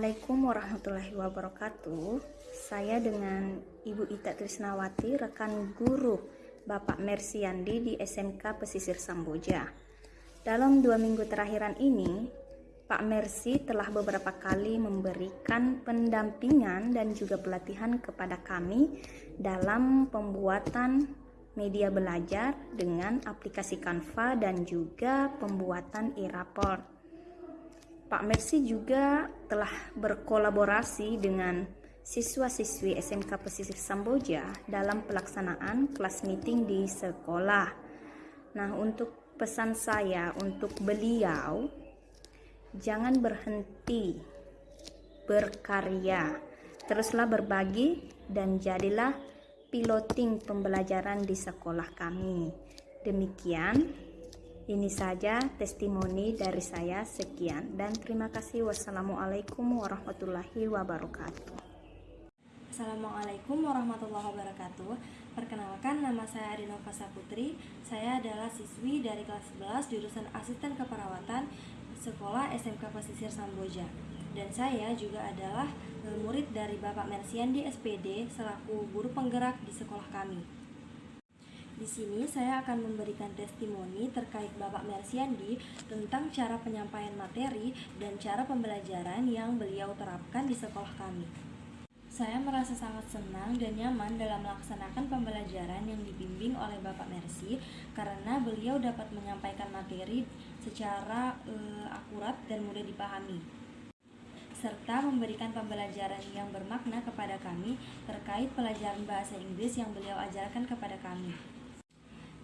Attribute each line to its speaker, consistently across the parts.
Speaker 1: Assalamualaikum warahmatullahi wabarakatuh. Saya dengan Ibu Ita Trisnawati, rekan guru Bapak Mersiandi di SMK Pesisir Samboja. Dalam dua minggu terakhiran ini, Pak Mersi telah beberapa kali memberikan pendampingan dan juga pelatihan kepada kami dalam pembuatan media belajar dengan aplikasi Canva dan juga pembuatan e-rapport. Pak Mersi juga telah berkolaborasi dengan siswa-siswi SMK Pesisir Samboja dalam pelaksanaan kelas meeting di sekolah. Nah, untuk pesan saya untuk beliau, jangan berhenti berkarya, teruslah berbagi dan jadilah piloting pembelajaran di sekolah kami. Demikian ini saja testimoni dari saya. Sekian dan terima kasih. Wassalamualaikum warahmatullahi wabarakatuh.
Speaker 2: Assalamualaikum warahmatullahi wabarakatuh Perkenalkan nama saya Adinova Saputri Saya adalah siswi dari kelas 11 jurusan asisten keperawatan Sekolah SMK Pesisir Samboja Dan saya juga adalah eh, murid dari Bapak Mersian di SPD Selaku guru penggerak di sekolah kami di sini saya akan memberikan testimoni terkait Bapak Mersiandi tentang cara penyampaian materi dan cara pembelajaran yang beliau terapkan di sekolah kami. Saya merasa sangat senang dan nyaman dalam melaksanakan pembelajaran yang dibimbing oleh Bapak Mersi karena beliau dapat menyampaikan materi secara uh, akurat dan mudah dipahami serta memberikan pembelajaran yang bermakna kepada kami terkait pelajaran bahasa Inggris yang beliau ajarkan kepada kami.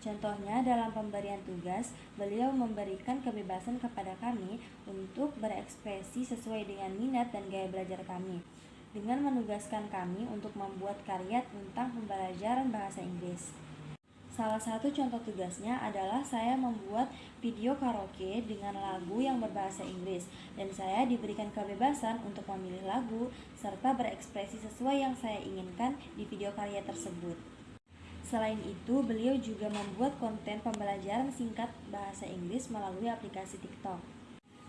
Speaker 2: Contohnya dalam pemberian tugas, beliau memberikan kebebasan kepada kami untuk berekspresi sesuai dengan minat dan gaya belajar kami dengan menugaskan kami untuk membuat karya tentang pembelajaran bahasa Inggris. Salah satu contoh tugasnya adalah saya membuat video karaoke dengan lagu yang berbahasa Inggris dan saya diberikan kebebasan untuk memilih lagu serta berekspresi sesuai yang saya inginkan di video karya tersebut. Selain itu, beliau juga membuat konten pembelajaran singkat bahasa Inggris melalui aplikasi TikTok.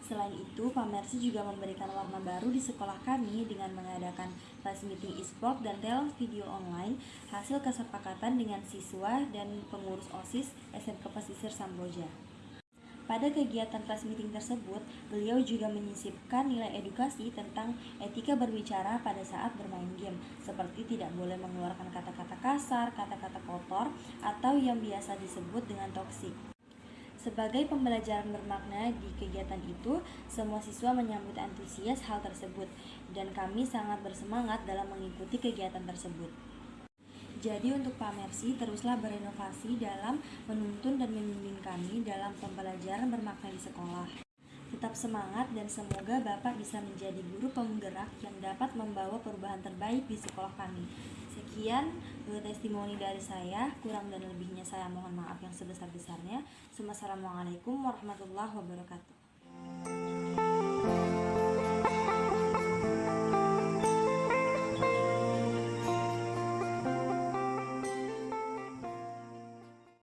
Speaker 2: Selain itu, Pak Mercy juga memberikan warna baru di sekolah kami dengan mengadakan class meeting e-sport dan talent video online hasil kesepakatan dengan siswa dan pengurus OSIS SMK Pesisir Samboja. Pada kegiatan kelas meeting tersebut, beliau juga menyisipkan nilai edukasi tentang etika berbicara pada saat bermain game, seperti tidak boleh mengeluarkan kata-kata kasar, kata-kata kotor, atau yang biasa disebut dengan toksik. Sebagai pembelajaran bermakna di kegiatan itu, semua siswa menyambut antusias hal tersebut, dan kami sangat bersemangat dalam mengikuti kegiatan tersebut. Jadi untuk Pak Mersi teruslah berinovasi dalam menuntun dan membimbing kami dalam pembelajaran bermakna di sekolah. Tetap semangat dan semoga Bapak bisa menjadi guru penggerak yang dapat membawa perubahan terbaik di sekolah kami. Sekian eh, testimoni dari saya, kurang dan lebihnya saya mohon maaf yang sebesar-besarnya. Assalamualaikum warahmatullahi wabarakatuh.